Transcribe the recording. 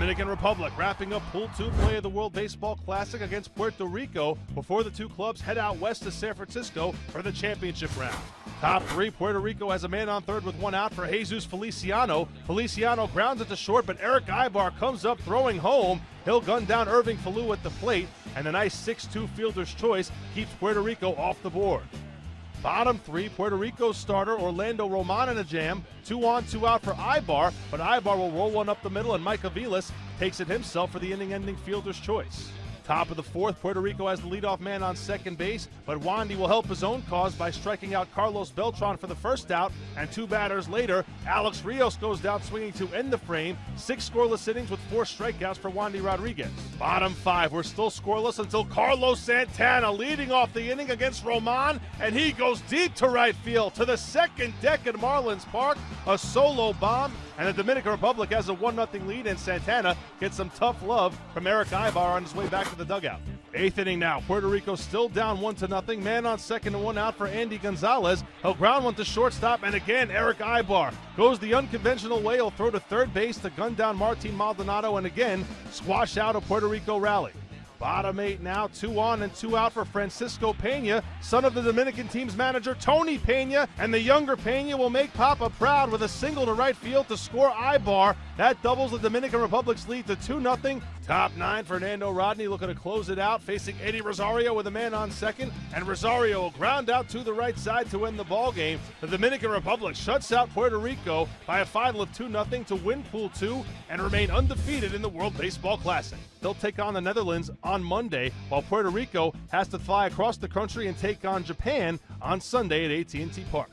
Dominican Republic wrapping up Pool 2 play of the World Baseball Classic against Puerto Rico before the two clubs head out west to San Francisco for the championship round. Top three, Puerto Rico has a man on third with one out for Jesus Feliciano. Feliciano grounds it to short, but Erick Aybar comes up throwing home. He'll gun down Irving Falu at the plate, and a nice 6-2 fielder's choice keeps Puerto Rico off the board. Bottom three, Puerto Rico starter Orlando Román in a jam. Two on, two out for Aybar, but Aybar will roll one up the middle, and Mike Aviles takes it himself for the inning ending fielder's choice. Top of the fourth, Puerto Rico has the leadoff man on second base, but Wandy will help his own cause by striking out Carlos Beltran for the first out, and two batters later, Alex Rios goes down swinging to end the frame. Six scoreless innings with four strikeouts for Wandy Rodriguez. Bottom five, we're still scoreless until Carlos Santana leading off the inning against Román, and he goes deep to right field to the second deck at Marlins Park. A solo bomb, and the Dominican Republic has a 1 0 lead, and Santana gets some tough love from Erick Aybar on his way back to the dugout. Eighth inning now. Puerto Rico still down one to nothing. Man on second and one out for Andy Gonzalez. He'll ground one to shortstop, and again Erick Aybar goes the unconventional way. He'll throw to third base to gun down Martin Maldonado, and again squash out a Puerto Rico rally. Bottom eight now, two on and two out for Francisco Pena, son of the Dominican team's manager Tony Pena, and the younger Pena will make Papa proud with a single to right field to score Aybar. That doubles the Dominican Republic's lead to 2 0. Top nine, Fernando Rodney looking to close it out, facing Eddie Rosario with a man on second, and Rosario will ground out to the right side to win the ball game. The Dominican Republic shuts out Puerto Rico by a final of 2 0 to win Pool 2 and remain undefeated in the World Baseball Classic. They'll take on the Netherlands on Monday, while Puerto Rico has to fly across the country and take on Japan on Sunday at AT&T Park.